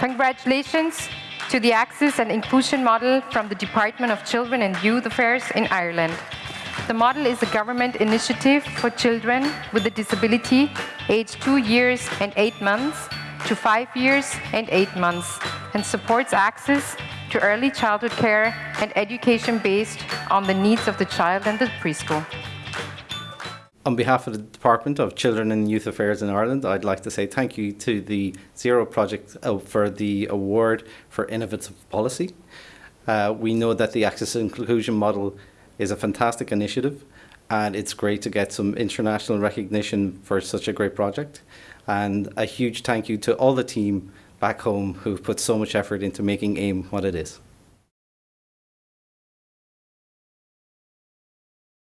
Congratulations to the Access and Inclusion Model from the Department of Children and Youth Affairs in Ireland. The model is a government initiative for children with a disability aged two years and eight months to five years and eight months and supports access to early childhood care and education based on the needs of the child and the preschool. On behalf of the Department of Children and Youth Affairs in Ireland, I'd like to say thank you to the Zero Project uh, for the award for innovative policy. Uh, we know that the Access and Inclusion model is a fantastic initiative and it's great to get some international recognition for such a great project. And a huge thank you to all the team back home who've put so much effort into making AIM what it is.